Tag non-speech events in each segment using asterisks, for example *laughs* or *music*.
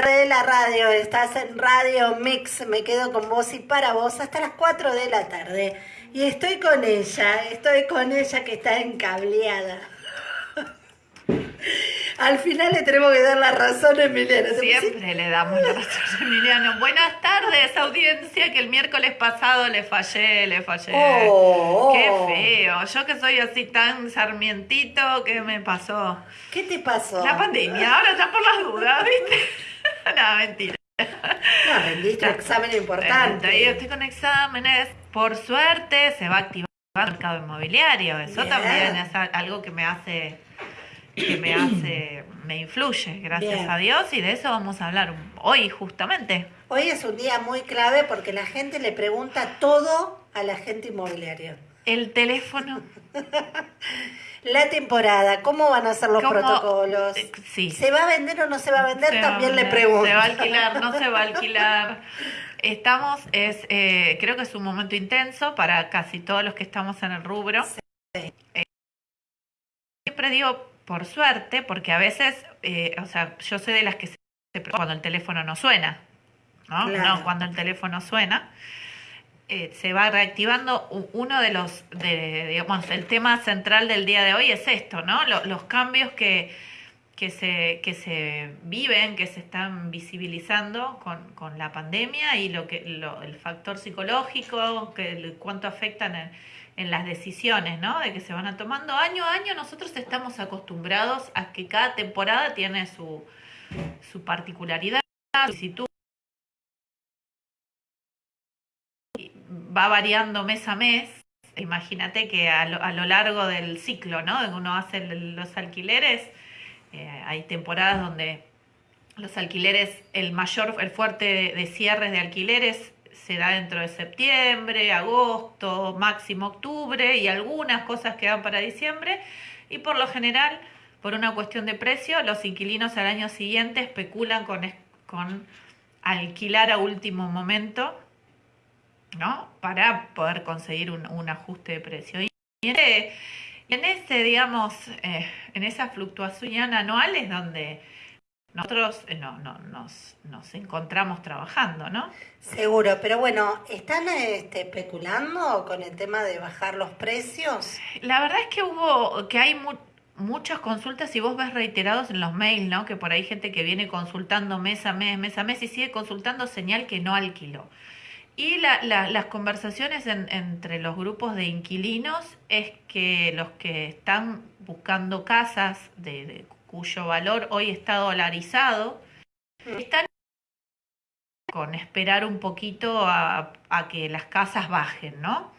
la de la radio, estás en Radio Mix, me quedo con vos y para vos hasta las 4 de la tarde. Y estoy con ella, estoy con ella que está encableada. Al final le tenemos que dar la razón a Emiliano. Siempre le damos la razón a Emiliano. Buenas tardes, audiencia, que el miércoles pasado le fallé, le fallé. Oh, Qué feo. Yo que soy así tan sarmientito, ¿qué me pasó? ¿Qué te pasó? La pandemia, ahora ya por las dudas, ¿viste? *laughs* no, mentira. No, rendiste un examen importante. Ahí estoy con exámenes. Por suerte se va a activar el mercado inmobiliario. Eso Bien. también es algo que me hace, que me *clears throat* hace, me influye, gracias Bien. a Dios, y de eso vamos a hablar hoy justamente. Hoy es un día muy clave porque la gente le pregunta todo al agente inmobiliario. El teléfono. *laughs* La temporada, ¿cómo van a ser los ¿Cómo? protocolos? Eh, sí. ¿Se va a vender o no se va a vender? Se a También le pregunto. ¿Se va a alquilar? ¿No se va a *laughs* alquilar? Estamos, es, eh, creo que es un momento intenso para casi todos los que estamos en el rubro. Eh, siempre digo por suerte, porque a veces, eh, o sea, yo soy de las que se cuando el teléfono no suena, ¿no? Claro. No, cuando el teléfono suena. eh, se va reactivando uno de los, de, digamos, el tema central del día de hoy es esto, ¿no? Lo- los cambios que, que se, que se viven, que se están visibilizando con, con la pandemia y lo que lo- el factor psicológico, que cuánto afectan en, en las decisiones, ¿no? De que se van a tomando año a año. Nosotros estamos acostumbrados a que cada temporada tiene su, su particularidad, su solicitud. Va variando mes a mes. Imagínate que a lo, a lo largo del ciclo, ¿no? De uno hace los alquileres, eh, hay temporadas donde los alquileres, el mayor, el fuerte de cierres de alquileres se da dentro de septiembre, agosto, máximo octubre y algunas cosas quedan para diciembre. Y por lo general, por una cuestión de precio, los inquilinos al año siguiente especulan con, con alquilar a último momento, ¿no? Para poder conseguir un, ajuste de precio. Y en ese, ese, digamos, eh, en esa fluctuación anual es donde nosotros eh, no, no, nos, nos encontramos trabajando, ¿no? Seguro, pero bueno, ¿están este, especulando con el tema de bajar los precios? La verdad es que hubo, que hay mu- muchas consultas y vos ves reiterados en los mails, ¿no? Que por ahí hay gente que viene consultando mes a mes, mes a mes y sigue consultando señal que no alquiló. Y la- la- las conversaciones en- entre los grupos de inquilinos es que los que están buscando casas de, de cuyo valor hoy está dolarizado, están con esperar un poquito a, que las casas bajen, ¿no?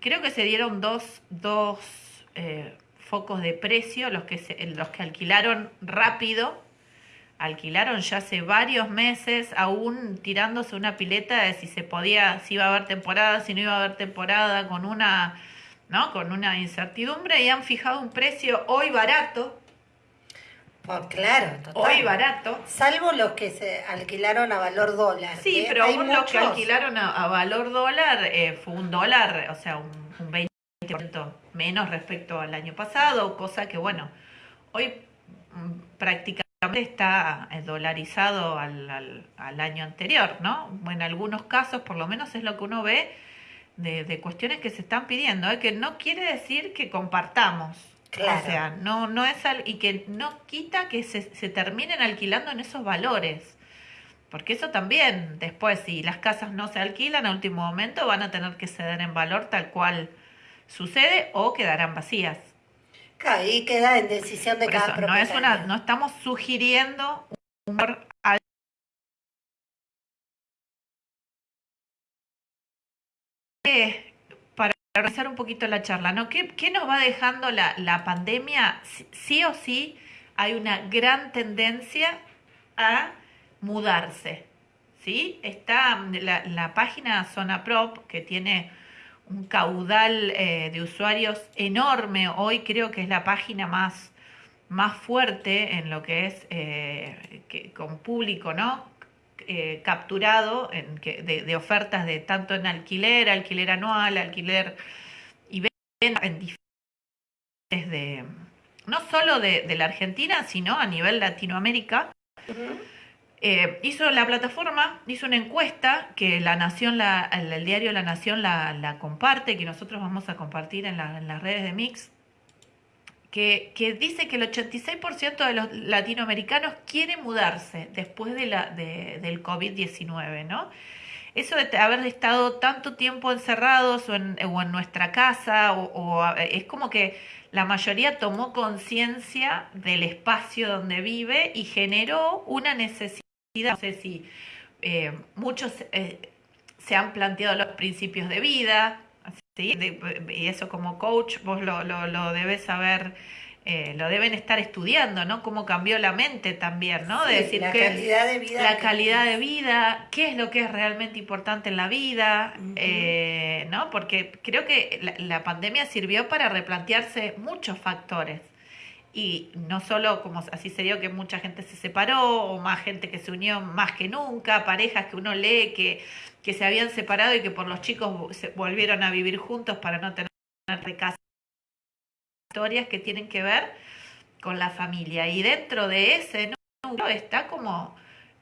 Creo que se dieron dos, dos eh, focos de precio, los que, los que alquilaron rápido, alquilaron ya hace varios meses, aún tirándose una pileta de si se podía, si iba a haber temporada, si no iba a haber temporada, con una, ¿no? con una incertidumbre, y han fijado un precio hoy barato, Claro, total. hoy barato. Salvo los que se alquilaron a valor dólar. Sí, ¿eh? pero aún los que alquilaron a, a valor dólar eh, fue un dólar, o sea, un, un 20% menos respecto al año pasado, cosa que, bueno, hoy mm, prácticamente está dolarizado al, al, al año anterior, ¿no? En algunos casos, por lo menos es lo que uno ve de, de cuestiones que se están pidiendo, ¿eh? que no quiere decir que compartamos. Claro. O sea, no, no es al- y que no quita que se, se terminen alquilando en esos valores. Porque eso también, después, si las casas no se alquilan a último momento, van a tener que ceder en valor tal cual sucede o quedarán vacías. Claro, Ahí queda en decisión de Por cada eso, no es una, no estamos sugiriendo un valor al- Eh, para organizar un poquito la charla, ¿no? ¿Qué, nos va dejando la, pandemia? Sí, o sí hay una gran tendencia a mudarse, ¿sí? Está la, la página Zona Prop, que tiene un caudal eh, de usuarios enorme, hoy creo que es la página más, más fuerte en lo que es eh, que, con público, ¿no? Eh, capturado en que, de, de ofertas de tanto en alquiler, alquiler anual, alquiler y venta en diferentes de no solo de, de la Argentina, sino a nivel Latinoamérica. Eh, hizo la plataforma, hizo una encuesta que la Nación, la, el, diario La Nación la, la, comparte, que nosotros vamos a compartir en, en las redes de Mix, que, dice que el 86% de los latinoamericanos quiere mudarse después de la, de, del COVID-19, ¿no? Eso de haber estado tanto tiempo encerrados o en, nuestra casa, o, o, es como que la mayoría tomó conciencia del espacio donde vive y generó una necesidad no sé si eh, muchos eh, se han planteado los principios de vida, y eso como coach vos lo, lo, lo debes saber. Eh, lo deben estar estudiando, ¿no? Cómo cambió la mente también, ¿no? De decir la calidad de vida. La calidad de vida, qué es lo que es realmente importante en la vida, ¿no? Porque creo que la, la pandemia sirvió para replantearse muchos factores y no solo como así se dio que mucha gente se separó o más gente que se unió más que nunca, parejas que uno lee que, que se habían separado y que por los chicos se volvieron a vivir juntos para no tener de casa. Historias que tienen que ver con la familia y dentro de ese núcleo está como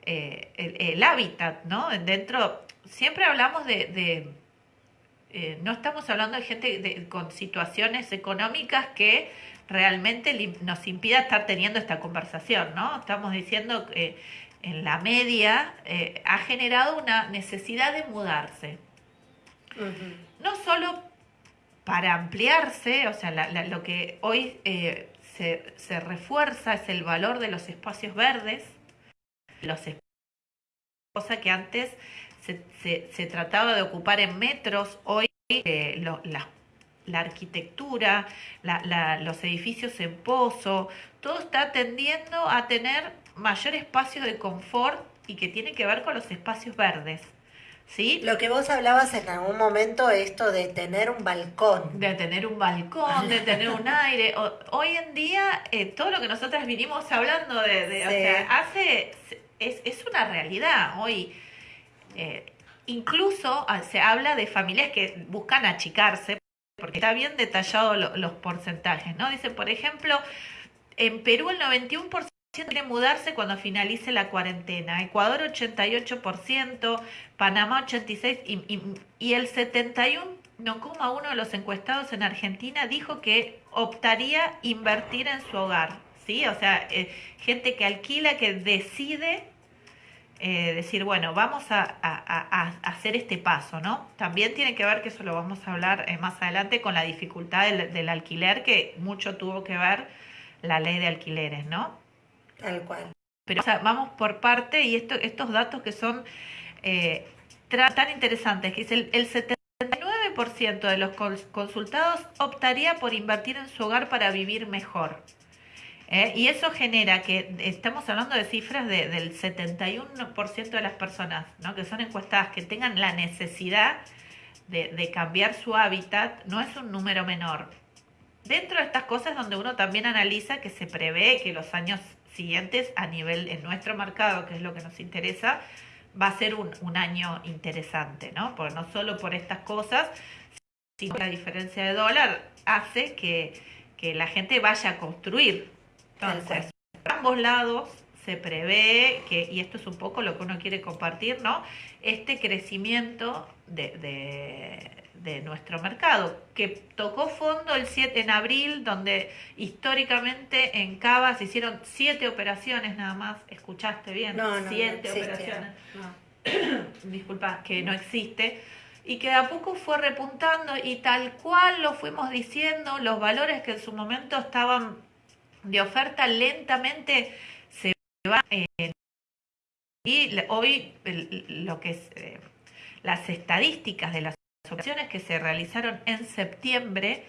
eh, el, hábitat, ¿no? Dentro, siempre hablamos de, eh, no estamos hablando de gente con situaciones económicas que realmente nos impida estar teniendo esta conversación, ¿no? Estamos diciendo que en la media eh, ha generado una necesidad de mudarse. No solo para ampliarse, o sea, lo que hoy eh, se, se, refuerza es el valor de los espacios verdes, los cosa que antes se, se, se, trataba de ocupar en metros, hoy eh, lo, las la arquitectura, los edificios en pozo, todo está tendiendo a tener mayor espacio de confort y que tiene que ver con los espacios verdes. ¿Sí? Lo que vos hablabas en algún momento, esto de tener un balcón. De tener un balcón, de tener un *laughs* aire. hoy en día, eh, todo lo que nosotras vinimos hablando de, o sea, hace, es, es, una realidad. Hoy, eh, incluso ah, se habla de familias que buscan achicarse porque está bien detallado los porcentajes, ¿no? Dice, por ejemplo, en Perú el 91% quiere mudarse cuando finalice la cuarentena, Ecuador 88%, Panamá 86% y, y, el 71,1% de los encuestados en Argentina dijo que optaría invertir en su hogar, ¿sí? O sea, eh, gente que alquila, que decide eh, decir, bueno, vamos a, hacer este paso, ¿no? También tiene que ver, que eso lo vamos a hablar eh, más adelante, con la dificultad del, alquiler, que mucho tuvo que ver la ley de alquileres, ¿no? Tal cual. Pero vamos por parte y esto, estos datos que son eh, tan interesantes, que es el, el 79% de los consultados optaría por invertir en su hogar para vivir mejor. ¿Eh? Y eso genera que estamos hablando de cifras de, del 71% de las personas que son encuestadas que tengan la necesidad de, cambiar su hábitat, no es un número menor. Dentro de estas cosas donde uno también analiza que se prevé que los años siguientes a nivel en nuestro mercado, que es lo que nos interesa, va a ser un, año interesante, ¿no? Porque no solo por estas cosas, sino la diferencia de dólar hace que la gente vaya a construir entonces, por ambos lados se prevé que, y esto es un poco lo que uno quiere compartir, ¿no? Este crecimiento de, de, de nuestro mercado, que tocó fondo el 7 en abril, donde históricamente en Cava se hicieron siete operaciones nada más, escuchaste bien, no, siete no operaciones. *coughs* Disculpa, que no existe. Y que de a poco fue repuntando y tal cual lo fuimos diciendo, los valores que en su momento estaban de oferta lentamente se va y hoy lo que es eh, las estadísticas de las operaciones que se realizaron en septiembre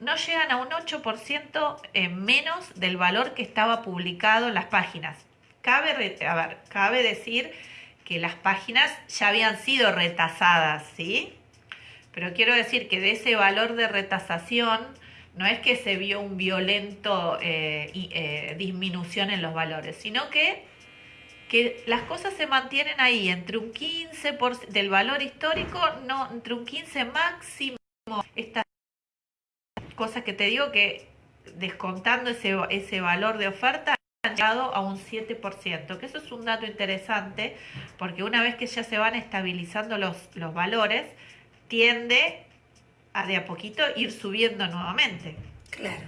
no llegan a un 8% menos del valor que estaba publicado en las páginas. Cabe, a cabe decir que las páginas ya habían sido retasadas, ¿sí? Pero quiero decir que de ese valor de retasación no es que se vio un violento eh, eh, disminución en los valores, sino que, que las cosas se mantienen ahí, entre un 15% del valor histórico, no, entre un 15 máximo, estas cosas que te digo que descontando ese, ese valor de oferta, llegado a un 7%, que eso es un dato interesante, porque una vez que ya se van estabilizando los, los valores, tiende a de a poquito ir subiendo nuevamente. Claro.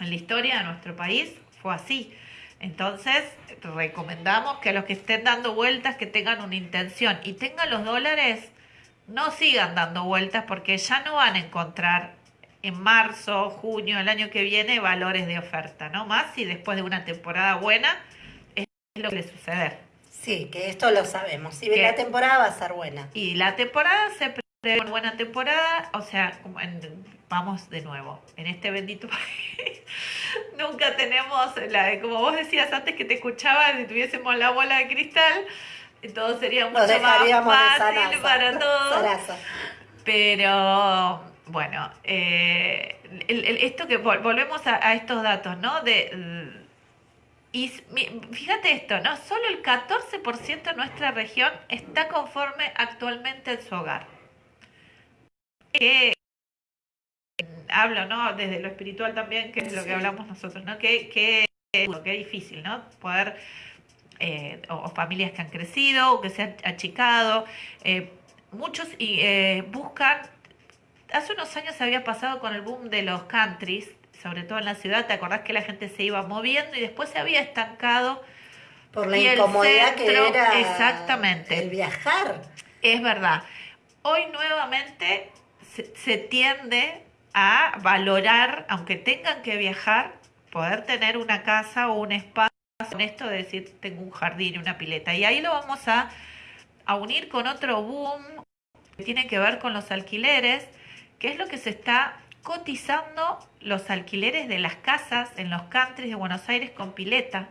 En la historia de nuestro país fue así. Entonces, recomendamos que a los que estén dando vueltas, que tengan una intención y tengan los dólares, no sigan dando vueltas porque ya no van a encontrar en marzo, junio, el año que viene, valores de oferta, ¿no? Más si después de una temporada buena es lo que le suceder. Sí, que esto lo sabemos. Si la temporada va a ser buena. Y la temporada se una buena temporada, o sea, vamos de nuevo, en este bendito *laughs* país nunca tenemos, la, como vos decías antes que te escuchaba, si tuviésemos la bola de cristal, todo sería mucho más fácil para todos. Pero bueno, eh, esto que volvemos a, estos datos, ¿no? De, y fíjate esto, ¿no? Solo el 14% de nuestra región está conforme actualmente en su hogar. Que hablo, ¿no? Desde lo espiritual también, que es lo que hablamos nosotros, ¿no? Que, que, que es difícil, ¿no? Poder, eh, o, familias que han crecido, o que se han achicado, eh, muchos y, eh, buscan, hace unos años había pasado con el boom de los countries, sobre todo en la ciudad, ¿te acordás que la gente se iba moviendo y después se había estancado? Por la incomodidad que era exactamente. el viajar. Es verdad. Hoy nuevamente se, tiende a valorar, aunque tengan que viajar, poder tener una casa o un espacio en esto de decir tengo un jardín y una pileta. Y ahí lo vamos a, a unir con otro boom que tiene que ver con los alquileres, que es lo que se está cotizando los alquileres de las casas en los countries de Buenos Aires con pileta.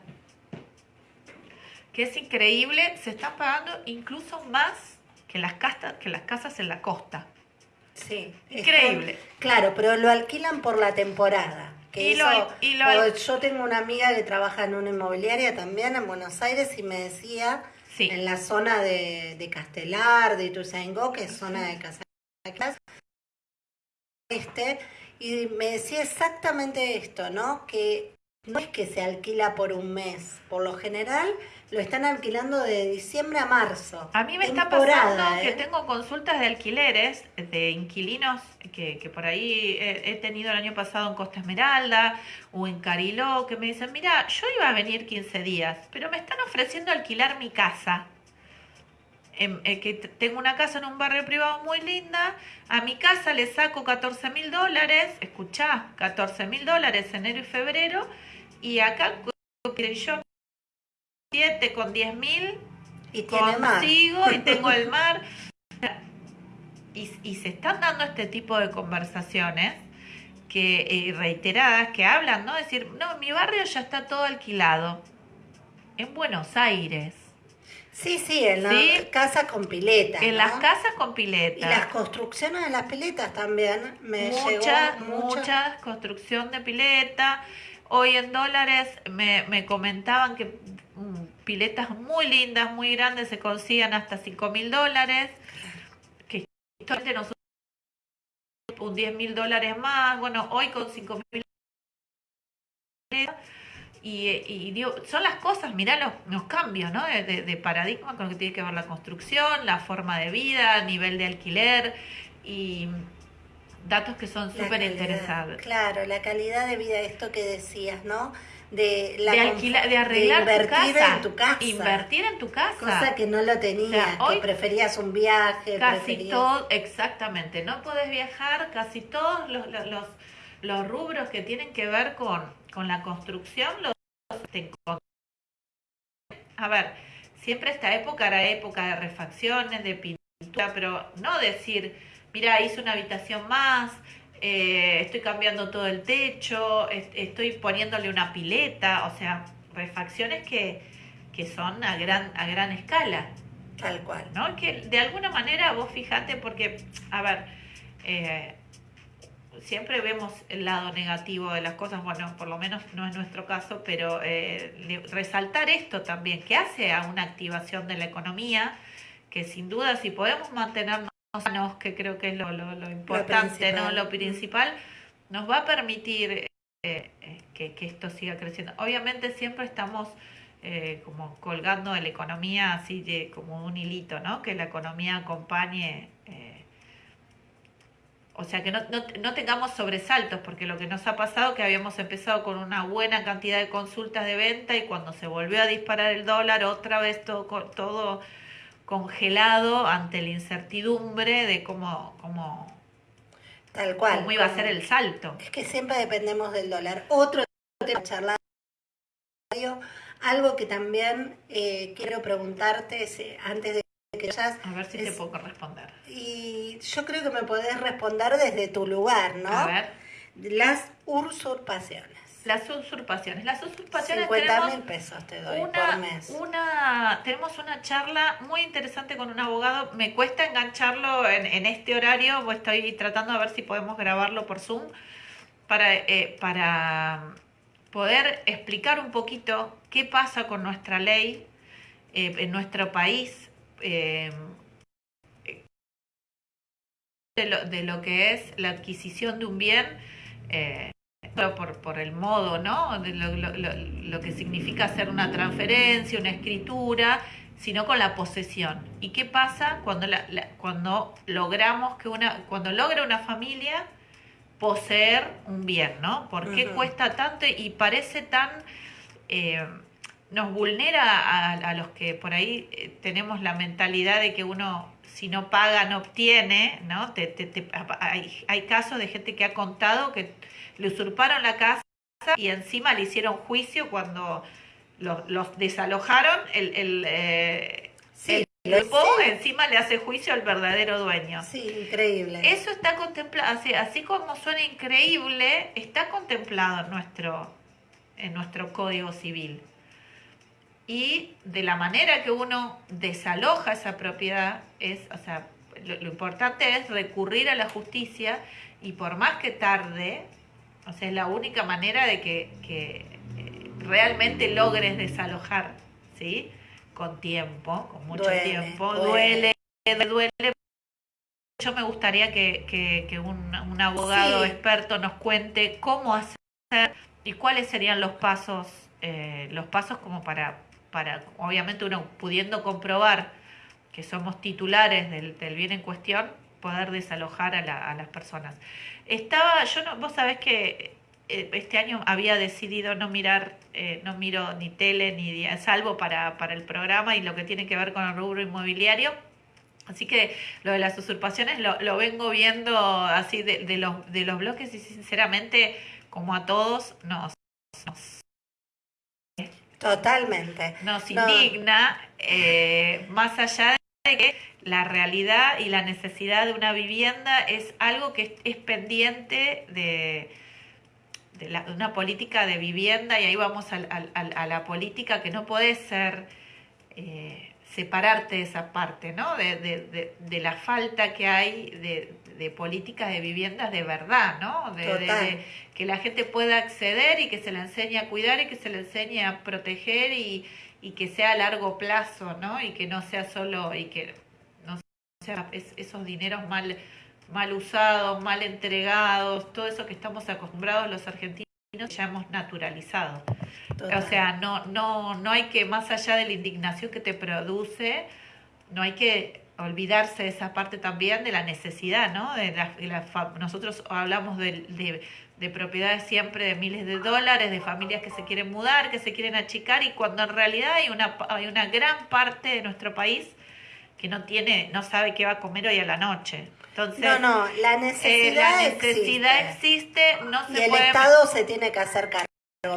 Que es increíble, se están pagando incluso más que las, que las casas en la costa. Sí. Increíble. claro, pero lo alquilan por la temporada. Que yo tengo una amiga que trabaja en una inmobiliaria también en Buenos Aires y me decía en la zona de, de Castelar, de Ituzaingó, que es zona de casa este, y me decía exactamente esto, ¿no? Que no es que se alquila por un mes, por lo general lo están alquilando de diciembre a marzo. A mí me está pasando que ¿eh? tengo consultas de alquileres de inquilinos que, que por ahí he, tenido el año pasado en Costa Esmeralda o en Cariló, que me dicen, mira, yo iba a venir 15 días, pero me están ofreciendo alquilar mi casa. Em, eh, que tengo una casa en un barrio privado muy linda, a mi casa le saco 14 mil dólares, escuchá, 14 mil dólares enero y febrero, y acá yo 7 con 10 mil y consigo y tengo el *laughs* mar. Y, y, se están dando este tipo de conversaciones que eh, reiteradas que hablan, ¿no? Decir, no, mi barrio ya está todo alquilado. En Buenos Aires. Sí, sí, en las casas con pileta. En las casas con pileta. Y las construcciones de las piletas también me mucha, Mucha construcción de pileta. Hoy en dólares me, me comentaban que mm, piletas muy lindas, muy grandes, se consiguen hasta 5 mil dólares. Que nosotros un 10 mil dólares más. Bueno, hoy con 5 mil y, y son las cosas, mirá los, los cambios ¿no? de, de, paradigma con lo que tiene que ver la construcción, la forma de vida, nivel de alquiler y datos que son súper interesantes. Claro, la calidad de vida, esto que decías, ¿no? De, la de, arreglar invertir tu casa, en tu casa. Invertir en tu casa. Cosa que no lo tenías, que preferías un viaje. Casi todo, exactamente. No podés viajar, casi todos los, los, los, rubros que tienen que ver con, con la construcción los a ver, siempre esta época era época de refacciones, de pintura, pero no decir mira, hice una habitación más, eh, estoy cambiando todo el techo, estoy poniéndole una pileta, o sea, refacciones que, que son a gran, a gran escala. Tal cual. ¿No? Que de alguna manera vos fijate, porque, a ver, eh, siempre vemos el lado negativo de las cosas, bueno, por lo menos no es nuestro caso, pero eh, resaltar esto también, que hace a una activación de la economía, que sin duda si podemos que creo que es lo, lo, importante, lo ¿no? Lo principal, nos va a permitir eh, que, esto siga creciendo. Obviamente siempre estamos eh, como colgando de la economía así de, como un hilito, ¿no? Que la economía acompañe, eh, o sea, que no, no, tengamos sobresaltos, porque lo que nos ha pasado es que habíamos empezado con una buena cantidad de consultas de venta y cuando se volvió a disparar el dólar, otra vez todo, todo congelado ante la incertidumbre de cómo, cómo Tal cual. ¿Cómo iba a ser el salto? Es que siempre dependemos del dólar. Otro tema charlar, algo que también eh, quiero preguntarte antes de que ya A ver si te puedo responder. Y yo creo que me podés responder desde tu lugar, ¿no? A ver. Las usurpaciones. Las usurpaciones. Las usurpaciones 50 mil pesos te doy por mes. Una, tenemos una charla muy interesante con un abogado. Me cuesta engancharlo en, este horario. Estoy tratando de ver si podemos grabarlo por Zoom para, eh, para poder explicar un poquito qué pasa con nuestra ley eh, en nuestro país. Eh, de, lo, de lo que es la adquisición de un bien por, por el modo, ¿no? De lo, que significa hacer una transferencia, una escritura, sino con la posesión. ¿Y qué pasa cuando, la, cuando logramos que una, cuando logra una familia poseer un bien, ¿no? ¿Por qué cuesta tanto y parece tan... Eh, nos vulnera a, los que por ahí eh, tenemos la mentalidad de que uno si no paga no obtiene, ¿no? hay, hay casos de gente que ha contado que le usurparon la casa y encima le hicieron juicio cuando los, desalojaron, el, el, eh, grupo encima le hace juicio al verdadero dueño. Sí, increíble. Eso está contemplado, así, así como suena increíble, está contemplado en nuestro, en nuestro Código Civil. Y de la manera que uno desaloja esa propiedad, es, o sea, lo importante es recurrir a la justicia y por más que tarde, o sea, es la única manera de que, eh, realmente logres desalojar, ¿sí? Con tiempo, con mucho tiempo. Duele, duele. Yo me gustaría que, un, abogado experto nos cuente cómo hacer y cuáles serían los pasos, eh, los pasos como para, para, obviamente uno pudiendo comprobar que somos titulares del, bien en cuestión, poder desalojar a, a las personas. Estaba, yo no, vos sabés que eh, este año había decidido no mirar, eh, no miro ni tele ni salvo para, para el programa y lo que tiene que ver con el rubro inmobiliario. Así que lo de las usurpaciones lo, lo vengo viendo así de, de, los, de los bloques y sinceramente, como a todos, nos Totalmente. Nos indigna, eh, más allá de que la realidad y la necesidad de una vivienda es algo que es, pendiente de, de, una política de vivienda y ahí vamos a, la política que no puede ser eh, separarte de esa parte, ¿no? De, de, la falta que hay de, políticas de viviendas de verdad, ¿no? De, que la gente pueda acceder y que se le enseñe a cuidar y que se le enseñe a proteger y, y que sea a largo plazo, ¿no? Y que no sea solo y que esos dineros mal, mal usados, mal entregados, todo eso que estamos acostumbrados los argentinos ya hemos naturalizado. O sea, no, no, no hay que, más allá de la indignación que te produce, no hay que olvidarse de esa parte también de la necesidad, ¿no? De nosotros hablamos de, de, propiedades siempre de miles de dólares, de familias que se quieren mudar, que se quieren achicar, y cuando en realidad hay una, hay una gran parte de nuestro país que no tiene, no sabe qué va a comer hoy a la noche. Entonces, no, no, la necesidad, eh, la necesidad existe. no se y el Estado se tiene que hacer cargo.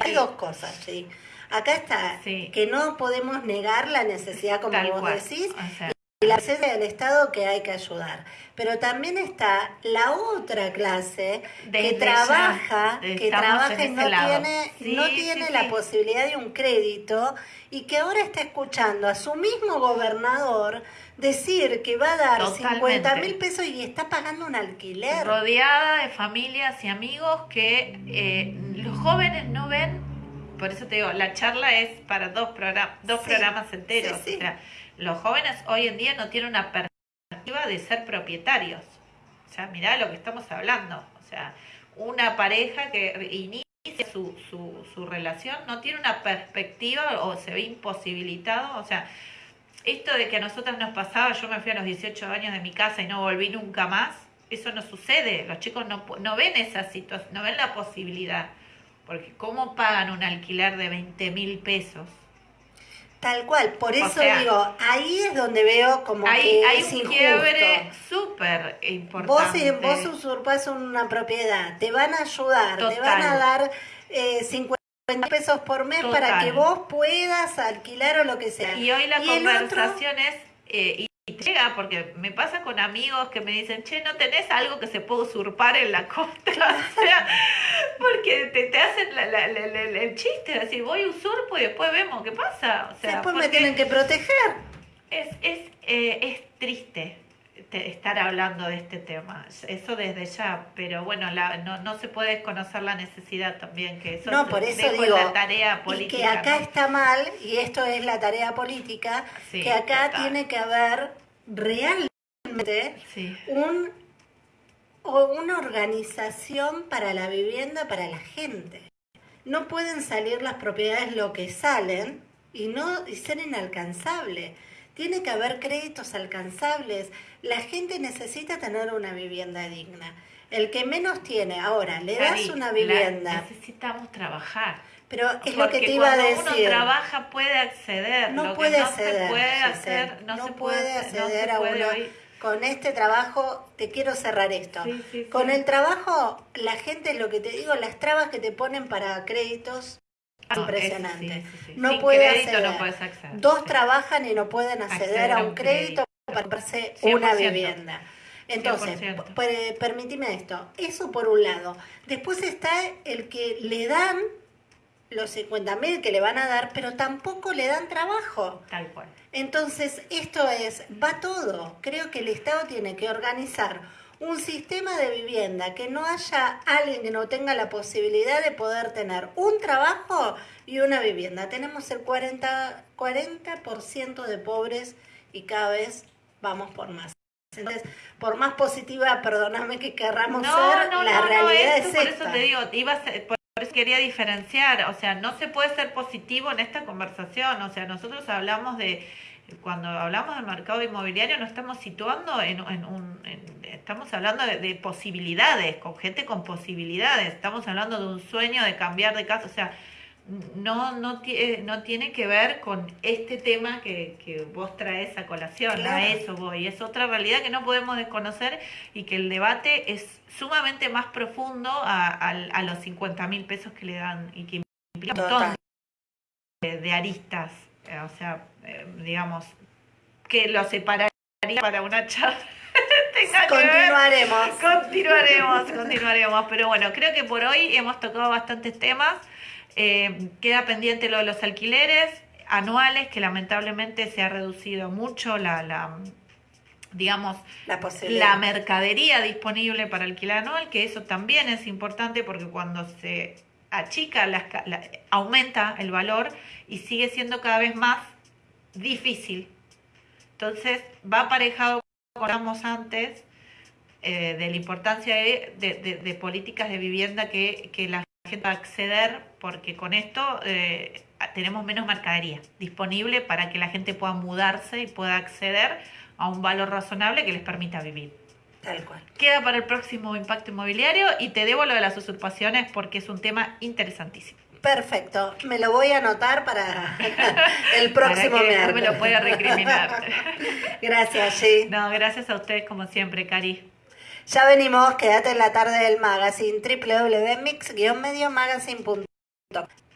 Hay dos cosas, sí. Acá está, que no podemos negar la necesidad, como vos decís, y la necesidad del Estado que hay que ayudar. Pero también está la otra clase que trabaja, que trabaja y no tiene, no tiene la posibilidad de un crédito y que ahora está escuchando a su mismo gobernador decir que va a dar 50 mil pesos y está pagando un alquiler. Rodeada de familias y amigos que eh, los jóvenes no ven, por eso te digo, la charla es para dos, programas dos programas enteros. o sea, los jóvenes hoy en día no tienen una perspectiva de ser propietarios. O sea, mirá lo que estamos hablando. O sea, una pareja que inicia su, su, su relación, no tiene una perspectiva o se ve imposibilitado, o sea, esto de que a nosotros nos pasaba, yo me fui a los 18 años de mi casa y no volví nunca más, eso no sucede, los chicos no, no ven esa situación, no ven la posibilidad, porque ¿cómo pagan un alquiler de 20 mil pesos? Tal cual, por eso digo, ahí es donde veo como que hay es un quiebre súper importante. Vos, vos usurpas una propiedad, te van a ayudar, te van a dar eh, 50 pesos por mes para que vos puedas alquilar o lo que sea. Y hoy la conversación es, eh, y llega, porque me pasa con amigos que me dicen, che, ¿no tenés algo que se pueda usurpar en la costa? *laughs* o sea, porque te, hacen el chiste, decir, voy usurpo y después vemos qué pasa. O sea, después me tienen que proteger. Es, es, eh, es triste estar hablando de este tema, eso desde ya, pero bueno, la, no, no se puede desconocer la necesidad también, que eso no, por eso digo, la tarea política. Y que acá está mal, y esto es la tarea política, que acá tiene que haber realmente un, o una organización para la vivienda para la gente. No pueden salir las propiedades lo que salen y no y ser inalcanzable. Tiene que haber créditos alcanzables. La gente necesita tener una vivienda digna. El que menos tiene, ahora, le das una vivienda. necesitamos trabajar. Pero es lo que te iba a decir. Cuando uno trabaja puede acceder. No puede acceder. puede hacer, no, se puede, acceder a uno. Con este trabajo, te quiero cerrar esto. Con el trabajo, la gente, lo que te digo, las trabas que te ponen para créditos impresionante. no, puede acceder. Dos trabajan y no pueden acceder, a un crédito, para comprarse una vivienda. Entonces, permíteme esto. Eso por un lado. Después está el que le dan los 50 mil que le van a dar, pero tampoco le dan trabajo. Tal cual. Entonces, esto es, va todo. Creo que el Estado tiene que organizar un sistema de vivienda, que no haya alguien que no tenga la posibilidad de poder tener un trabajo y una vivienda. Tenemos el 40%, 40 de pobres y cada vez vamos por más. Entonces, por más positiva, perdóname que querramos ser, la realidad es, Por eso te digo, por eso quería diferenciar, o sea, no se puede ser positivo en esta conversación, o sea, nosotros hablamos de cuando hablamos del mercado inmobiliario no estamos situando en, un... estamos hablando de, posibilidades, con gente con posibilidades, estamos hablando de un sueño de cambiar de casa, o sea, no, no, no tiene que ver con este tema que, que vos traes a colación, a eso voy, es otra realidad que no podemos desconocer y que el debate es sumamente más profundo a, a, los 50 mil pesos que le dan y que implica un montón de aristas eh, o sea, eh, digamos, que lo separaría para una charla. *laughs* continuaremos. continuaremos, *laughs* continuaremos. Pero bueno, creo que por hoy hemos tocado bastantes temas. Eh, queda pendiente lo de los alquileres anuales, que lamentablemente se ha reducido mucho la, la digamos, la, la, mercadería disponible para alquiler anual, que eso también es importante porque cuando se achica, la, aumenta el valor y sigue siendo cada vez más difícil. Entonces va aparejado, como hablamos antes, eh, de la importancia de, políticas de vivienda que, la gente va a acceder, porque con esto eh, tenemos menos mercadería disponible para que la gente pueda mudarse y pueda acceder a un valor razonable que les permita vivir. Tal cual. Queda para el próximo impacto inmobiliario y te debo lo de las usurpaciones porque es un tema interesantísimo. Perfecto, me lo voy a anotar para *laughs* el próximo para que me lo pueda recriminar. *laughs* gracias, sí. No, gracias a ustedes como siempre, Cari. Ya venimos, quédate en la tarde del magazine www.mix-mediomagazine.com